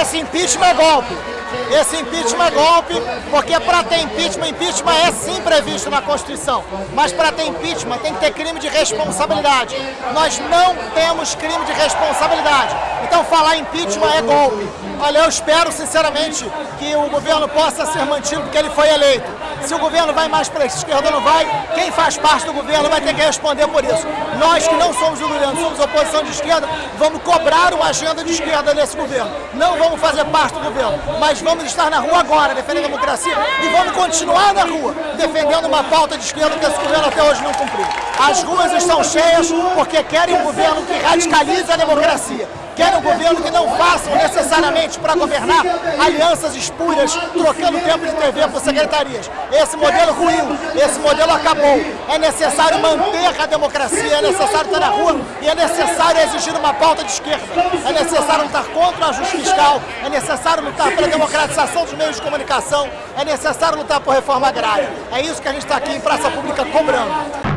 esse impeachment é golpe. Esse impeachment é golpe, porque para ter impeachment, impeachment é sim previsto na Constituição, mas para ter impeachment tem que ter crime de responsabilidade. Nós não temos crime de responsabilidade. Então falar impeachment é golpe. Olha, eu espero sinceramente que o governo possa ser mantido porque ele foi eleito. Se o governo vai mais para a esquerda não vai, quem faz parte do governo vai ter que responder por isso. Nós que não somos o governo, somos oposição de esquerda, vamos cobrar uma agenda de esquerda nesse governo. Não vamos fazer parte do governo, mas vamos estar na rua agora, defendendo a democracia, e vamos continuar na rua, defendendo uma pauta de esquerda que esse governo até hoje não cumpriu. As ruas estão cheias porque querem um governo que radicalize a democracia querem um governo que não façam necessariamente para governar alianças espúrias, trocando tempo de TV por secretarias. Esse modelo ruiu, esse modelo acabou. É necessário manter a democracia, é necessário estar na rua e é necessário exigir uma pauta de esquerda. É necessário lutar contra o ajuste fiscal, é necessário lutar pela democratização dos meios de comunicação, é necessário lutar por reforma agrária. É isso que a gente está aqui em Praça Pública cobrando.